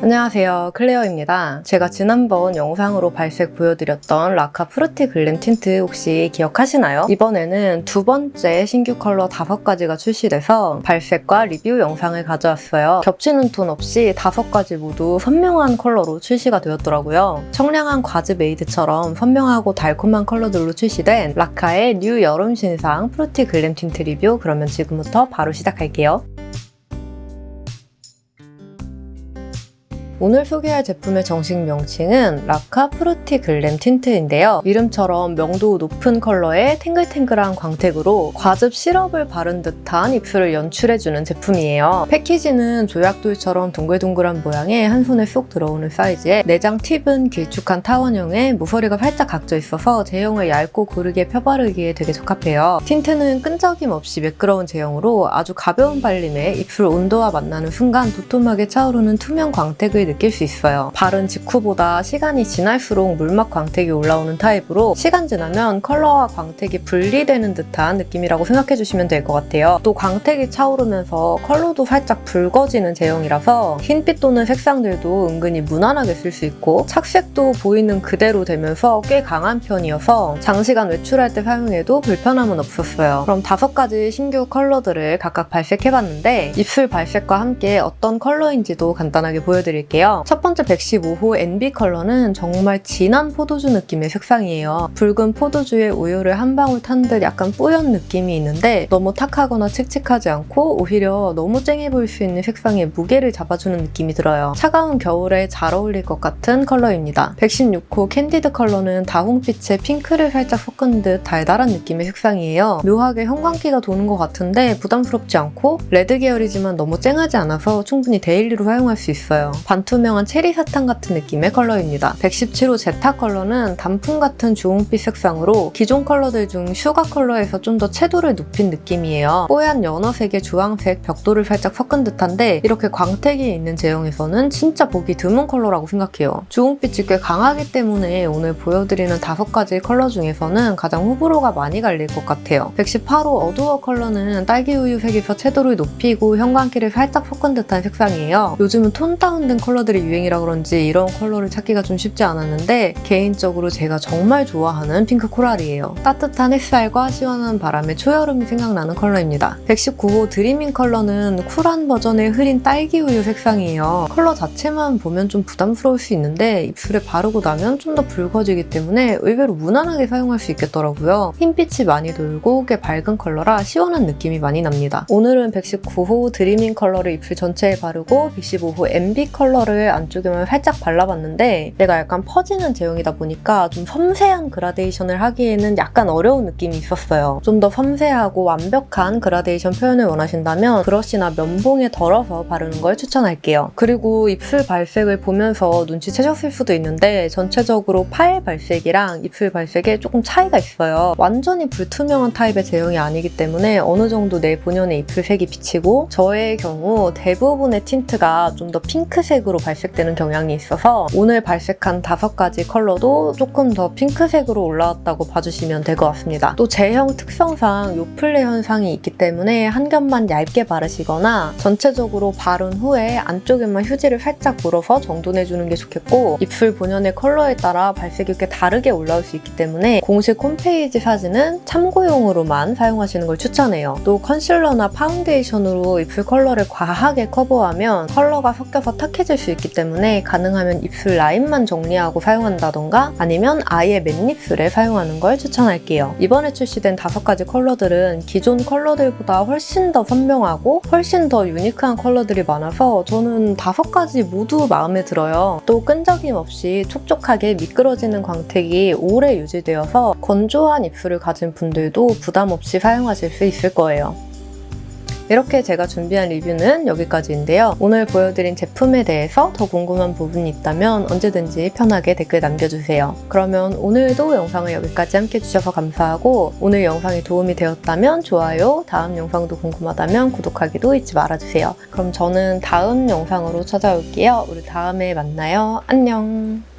안녕하세요. 클레어입니다. 제가 지난번 영상으로 발색 보여드렸던 라카 Fruity Glam Tint 혹시 기억하시나요? 이번에는 두 번째 신규 컬러 다섯 가지가 출시돼서 발색과 리뷰 영상을 가져왔어요. 겹치는 톤 없이 다섯 가지 모두 선명한 컬러로 출시가 되었더라고요. 청량한 과즙 에이드처럼 선명하고 달콤한 컬러들로 출시된 라카의 new 여름 신상 Fruity Glam Tint 리뷰 그러면 지금부터 바로 시작할게요 오늘 소개할 제품의 정식 명칭은 라카 Fruity Glam Tint인데요. 이름처럼 명도 높은 컬러의 탱글탱글한 광택으로 과즙 시럽을 바른 듯한 입술을 연출해주는 제품이에요. 패키지는 조약돌처럼 둥글둥글한 모양의 한 손에 쏙 들어오는 사이즈에 내장 팁은 길쭉한 타원형에 모서리가 살짝 각져 있어서 제형을 얇고 고르게 펴바르기에 되게 적합해요. 틴트는 끈적임 없이 매끄러운 제형으로 아주 가벼운 발림에 입술 온도와 만나는 순간 도톰하게 차오르는 투명 광택을 느낄 수 있어요. 바른 직후보다 시간이 지날수록 물막 광택이 올라오는 타입으로 시간 지나면 컬러와 광택이 분리되는 듯한 느낌이라고 생각해주시면 될 것 같아요. 또 광택이 차오르면서 컬러도 살짝 붉어지는 제형이라서 흰빛 도는 색상들도 은근히 무난하게 쓸 수 있고 착색도 보이는 그대로 되면서 꽤 강한 편이어서 장시간 외출할 때 사용해도 불편함은 없었어요. 그럼 다섯 가지 신규 컬러들을 각각 발색해봤는데 입술 발색과 함께 어떤 컬러인지도 간단하게 보여드릴게요. 있는데요. 첫 번째 115호 Envy 컬러는 정말 진한 포도주 느낌의 색상이에요. 붉은 포도주에 우유를 한 방울 탄 듯 약간 뿌연 느낌이 있는데 너무 탁하거나 칙칙하지 않고 오히려 너무 쨍해 보일 수 있는 색상에 무게를 잡아주는 느낌이 들어요. 차가운 겨울에 잘 어울릴 것 같은 컬러입니다. 116호 Candid 컬러는 다홍빛에 핑크를 살짝 섞은 듯 달달한 느낌의 색상이에요. 묘하게 형광기가 도는 것 같은데 부담스럽지 않고 레드 계열이지만 너무 쨍하지 않아서 충분히 daily로 사용할 수 있어요. 반 반투명한 체리 사탕 같은 느낌의 컬러입니다. 117호 제타 컬러는 단풍 같은 주홍빛 색상으로 기존 컬러들 중 슈가 컬러에서 좀 더 채도를 높인 느낌이에요. 뽀얀 연어색의 주황색 벽돌을 살짝 섞은 듯한데 이렇게 광택이 있는 제형에서는 진짜 보기 드문 컬러라고 생각해요. 주홍빛이 꽤 강하기 때문에 오늘 보여드리는 다섯 가지 컬러 중에서는 가장 호불호가 많이 갈릴 것 같아요. 118호 Adore 컬러는 딸기 우유색에서 채도를 높이고 형광기를 살짝 섞은 듯한 색상이에요. 요즘은 톤 다운된 컬러 컬러들이 유행이라 그런지 이런 컬러를 찾기가 좀 쉽지 않았는데 개인적으로 제가 정말 좋아하는 핑크 코랄이에요. 따뜻한 햇살과 시원한 바람에 초여름이 생각나는 컬러입니다. 119호 Dreaming 컬러는 쿨한 버전의 흐린 딸기 우유 색상이에요. 컬러 자체만 보면 좀 부담스러울 수 있는데 입술에 바르고 나면 좀 더 붉어지기 때문에 의외로 무난하게 사용할 수 있겠더라고요. 흰빛이 많이 돌고 꽤 밝은 컬러라 시원한 느낌이 많이 납니다. 오늘은 119호 Dreaming 컬러를 입술 전체에 바르고 115호 Envy 컬러를 컬러를 안쪽에만 살짝 발라봤는데 얘가 약간 퍼지는 제형이다 보니까 좀 섬세한 그라데이션을 하기에는 약간 어려운 느낌이 있었어요. 좀 더 섬세하고 완벽한 그라데이션 표현을 원하신다면 브러쉬나 면봉에 덜어서 바르는 걸 추천할게요. 그리고 입술 발색을 보면서 눈치채셨을 수도 있는데 전체적으로 팔 발색이랑 입술 발색에 조금 차이가 있어요. 완전히 불투명한 타입의 제형이 아니기 때문에 어느 정도 내 본연의 입술색이 비치고 저의 경우 대부분의 틴트가 좀 더 핑크색으로 컬러로 발색되는 경향이 있어서 오늘 발색한 다섯 가지 컬러도 조금 더 핑크색으로 올라왔다고 봐주시면 될 것 같습니다. 또 제형 특성상 요플레 현상이 있기 때문에 한 겹만 얇게 바르시거나 전체적으로 바른 후에 안쪽에만 휴지를 살짝 물어서 정돈해주는 게 좋겠고 입술 본연의 컬러에 따라 발색이 꽤 다르게 올라올 수 있기 때문에 공식 홈페이지 사진은 참고용으로만 사용하시는 걸 추천해요. 또 컨실러나 파운데이션으로 입술 컬러를 과하게 커버하면 컬러가 섞여서 탁해질 수수 있기 때문에 가능하면 입술 라인만 정리하고 사용한다던가 아니면 아예 맨입술에 사용하는 걸 추천할게요. 이번에 출시된 다섯 가지 컬러들은 기존 컬러들보다 훨씬 더 선명하고 훨씬 더 unique한 컬러들이 많아서 저는 다섯 가지 모두 마음에 들어요. 또 끈적임 없이 촉촉하게 미끄러지는 광택이 오래 유지되어서 건조한 입술을 가진 분들도 부담 없이 사용하실 수 있을 거예요. 이렇게 제가 준비한 리뷰는 여기까지인데요. 오늘 보여드린 제품에 대해서 더 궁금한 부분이 있다면 언제든지 편하게 댓글 남겨주세요. 그러면 오늘도 영상을 여기까지 함께 해주셔서 감사하고 오늘 영상이 도움이 되었다면 좋아요, 다음 영상도 궁금하다면 구독하기도 잊지 말아주세요. 그럼 저는 다음 영상으로 찾아올게요. 우리 다음에 만나요. 안녕!